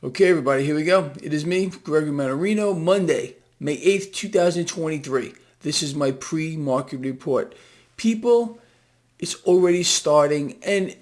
Okay, everybody, here we go. It is me, Gregory Mannarino, Monday, May 8th, 2023. This is my pre-market report. People, it's already starting, and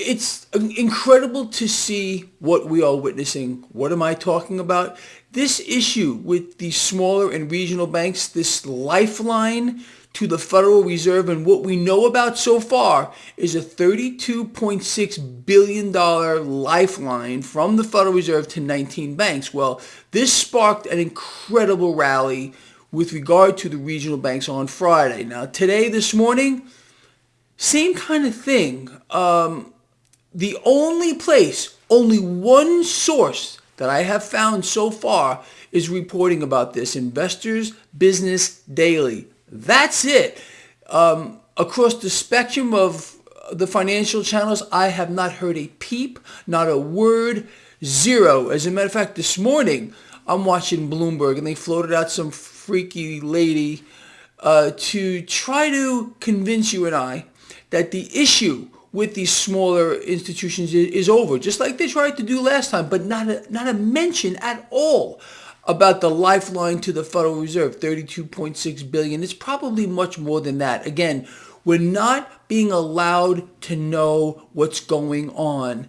it's incredible to see what we are witnessing. What am I talking about? This issue with the smaller and regional banks, this lifeline to the Federal Reserve and what we know about so far is a $32.6 billion lifeline from the Federal Reserve to 19 banks. Well, this sparked an incredible rally with regard to the regional banks on Friday. Now, today, this morning, same kind of thing. Um, the only place, only one source that I have found so far is reporting about this, Investors Business Daily. That's it. Um, across the spectrum of the financial channels, I have not heard a peep, not a word, zero. As a matter of fact, this morning, I'm watching Bloomberg and they floated out some freaky lady uh, to try to convince you and I that the issue with these smaller institutions is, over, just like they tried to do last time, but not a, not a mention at all about the lifeline to the Federal Reserve, 32.6 billion. It's probably much more than that. Again, we're not being allowed to know what's going on.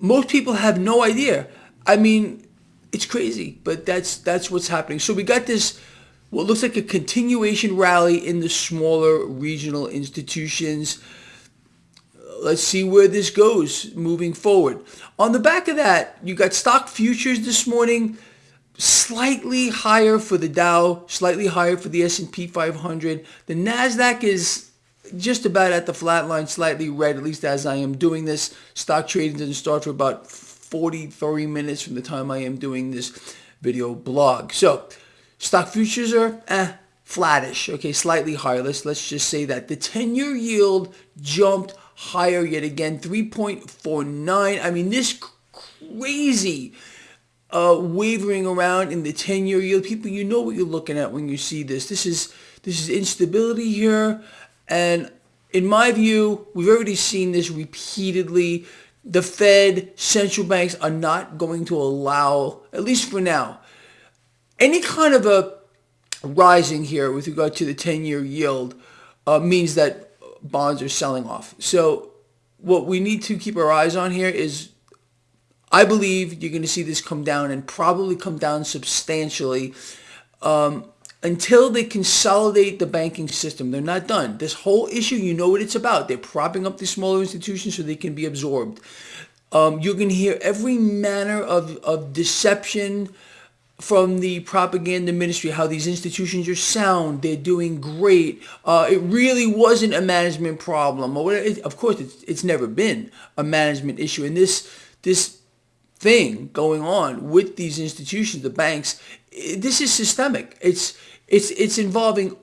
Most people have no idea. I mean, it's crazy, but that's that's what's happening. So we got this what looks like a continuation rally in the smaller regional institutions. Let's see where this goes moving forward. On the back of that, you got stock futures this morning slightly higher for the Dow, slightly higher for the S&P 500. The Nasdaq is just about at the flat line, slightly red, at least as I am doing this. Stock trading doesn't start for about 43 minutes from the time I am doing this video blog. So stock futures are eh, flattish, okay, slightly higher. Let's, let's just say that. The 10-year yield jumped higher yet again, 3.49. I mean, this crazy uh, wavering around in the 10-year yield. People, you know what you're looking at when you see this. This is this is instability here, and in my view, we've already seen this repeatedly. The Fed, central banks are not going to allow, at least for now, any kind of a rising here with regard to the 10-year yield uh, means that bonds are selling off. So what we need to keep our eyes on here is I believe you're going to see this come down and probably come down substantially um, until they consolidate the banking system. They're not done. This whole issue, you know what it's about. They're propping up these smaller institutions so they can be absorbed. Um, you're going to hear every manner of, of deception from the propaganda ministry, how these institutions are sound, they're doing great. Uh, it really wasn't a management problem. Of course, it's, it's never been a management issue. And this, this thing going on with these institutions, the banks. This is systemic. It's it's it's involving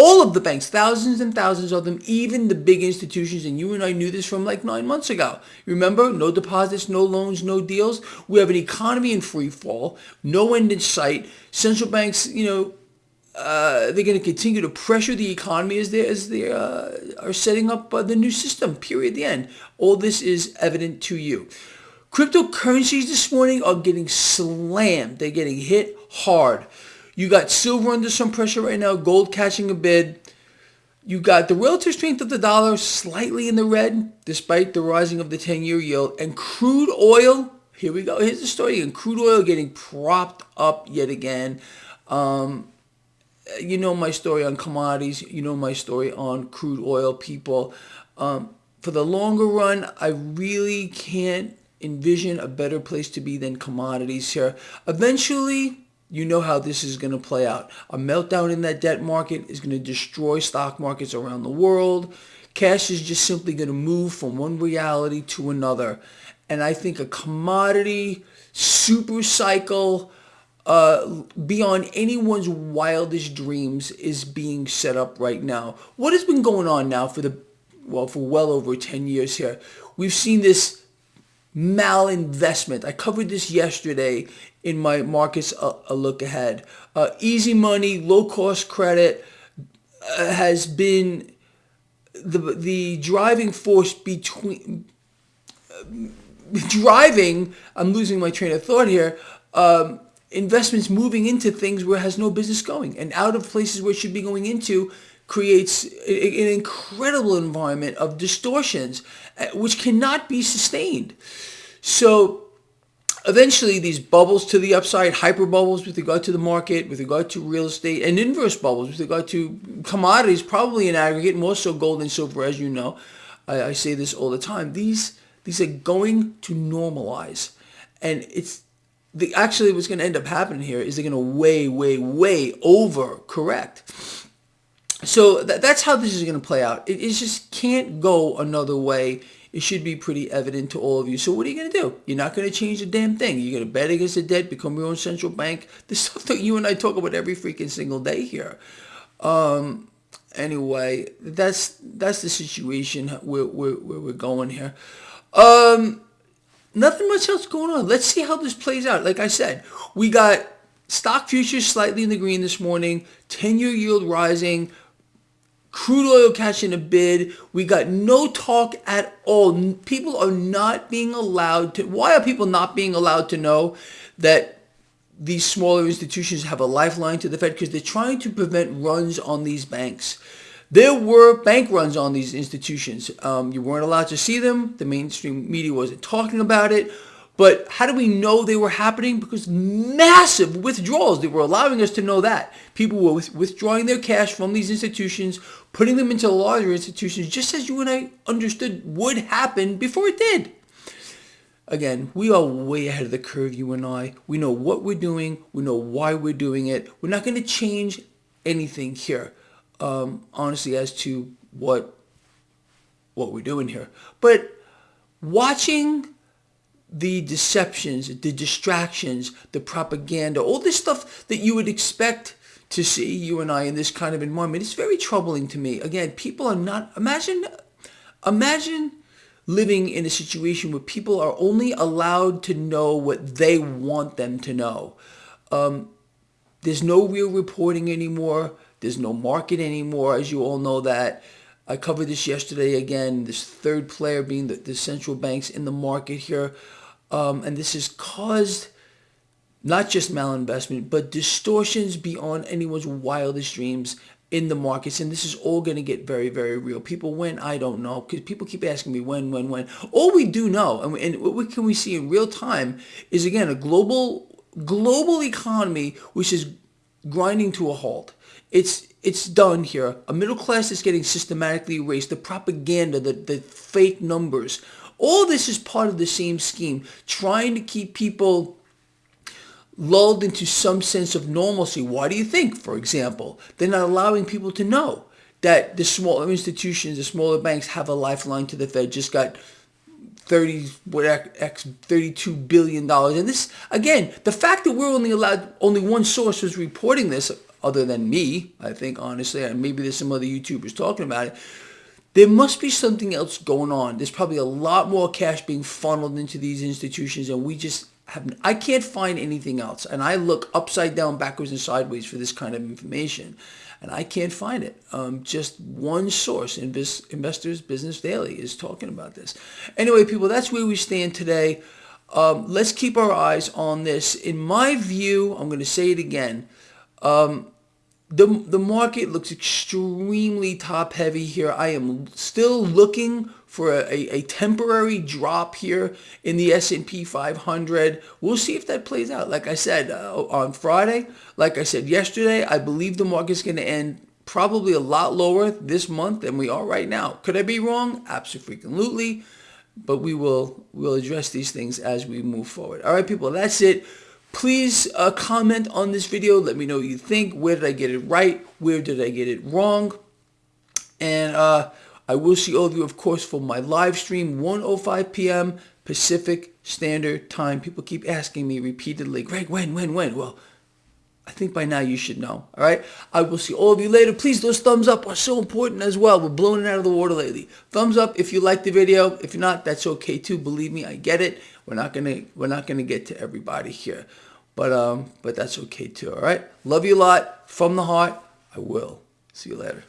all of the banks, thousands and thousands of them, even the big institutions. And you and I knew this from like nine months ago. Remember, no deposits, no loans, no deals. We have an economy in free fall, no end in sight. Central banks, you know, uh, they're going to continue to pressure the economy as they as they uh, are setting up uh, the new system. Period. The end. All this is evident to you. Cryptocurrencies this morning are getting slammed. They're getting hit hard. You got silver under some pressure right now, gold catching a bid. You got the relative strength of the dollar slightly in the red despite the rising of the 10-year yield. And crude oil, here we go. Here's the story. And crude oil getting propped up yet again. Um, you know my story on commodities. You know my story on crude oil, people. Um, for the longer run, I really can't envision a better place to be than commodities here. Eventually, you know how this is going to play out. A meltdown in that debt market is going to destroy stock markets around the world. Cash is just simply going to move from one reality to another. And I think a commodity super cycle uh, beyond anyone's wildest dreams is being set up right now. What has been going on now for the, well, for well over 10 years here? We've seen this malinvestment. I covered this yesterday in my markets a, a look ahead. Uh, easy money, low cost credit uh, has been the the driving force between uh, driving, I'm losing my train of thought here, um, investments moving into things where it has no business going and out of places where it should be going into creates an incredible environment of distortions uh, which cannot be sustained. So eventually these bubbles to the upside, hyper bubbles with regard to the market, with regard to real estate, and inverse bubbles with regard to commodities, probably in aggregate, more so gold and silver, as you know. I, I say this all the time. These these are going to normalize, and it's the actually what's going to end up happening here is they're going to way, way, way over correct. So th- that's how this is going to play out. It, it just can't go another way it should be pretty evident to all of you. So what are you going to do? You're not going to change a damn thing. You're going to bet against the debt, become your own central bank. The stuff that you and I talk about every freaking single day here. Um, anyway, that's that's the situation where, where, where we're going here. Um, nothing much else going on. Let's see how this plays out. Like I said, we got stock futures slightly in the green this morning, 10-year yield rising, crude oil catching a bid. We got no talk at all. People are not being allowed to. Why are people not being allowed to know that these smaller institutions have a lifeline to the Fed? Because they're trying to prevent runs on these banks. There were bank runs on these institutions. Um, you weren't allowed to see them. The mainstream media wasn't talking about it. But how do we know they were happening? Because massive withdrawals, they were allowing us to know that. People were withdrawing their cash from these institutions, putting them into larger institutions, just as you and I understood would happen before it did. Again, we are way ahead of the curve, you and I. We know what we're doing. We know why we're doing it. We're not going to change anything here, um, honestly, as to what what we're doing here. But watching the deceptions, the distractions, the propaganda, all this stuff that you would expect to see, you and I, in this kind of environment, it's very troubling to me. Again, people are not, imagine, imagine living in a situation where people are only allowed to know what they want them to know. Um, there's no real reporting anymore. There's no market anymore, as you all know that. I covered this yesterday again, this third player being the, the central banks in the market here. Um, and this has caused not just malinvestment, but distortions beyond anyone's wildest dreams in the markets. And this is all going to get very, very real. People, when? I don't know. Because people keep asking me when, when, when. All we do know, and, we, and what can we see in real time, is again, a global global economy which is grinding to a halt. It's it's done here. A middle class is getting systematically erased. The propaganda, the, the fake numbers, all this is part of the same scheme, trying to keep people lulled into some sense of normalcy. Why do you think, for example, they're not allowing people to know that the smaller institutions, the smaller banks have a lifeline to the Fed, just got 30 what x 32 billion dollars and this again the fact that we're only allowed only one source was reporting this other than me i think honestly and maybe there's some other youtubers talking about it there must be something else going on. There's probably a lot more cash being funneled into these institutions and we just have, I can't find anything else. And I look upside down, backwards and sideways for this kind of information and I can't find it. Um, just one source, Invest, Investors Business Daily, is talking about this. Anyway, people, that's where we stand today. Um, let's keep our eyes on this. In my view, I'm going to say it again. Um, the, the market looks extremely top heavy here. I am still looking for a, a, temporary drop here in the S&P 500. We'll see if that plays out. Like I said uh, on Friday, like I said yesterday, I believe the market's going to end probably a lot lower this month than we are right now. Could I be wrong? Absolutely. But we will we'll address these things as we move forward. All right, people, that's it. Please uh, comment on this video. Let me know what you think. Where did I get it right? Where did I get it wrong? And uh, I will see all of you, of course, for my live stream, 1.05 p.m. Pacific Standard Time. People keep asking me repeatedly, Greg, when, when, when? Well, I think by now you should know. All right. I will see all of you later. Please, those thumbs up are so important as well. We're blowing it out of the water lately. Thumbs up if you like the video. If you're not, that's okay too. Believe me, I get it. We're not gonna we're not gonna get to everybody here, but um, but that's okay too. All right. Love you a lot from the heart. I will. See you later.